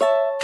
you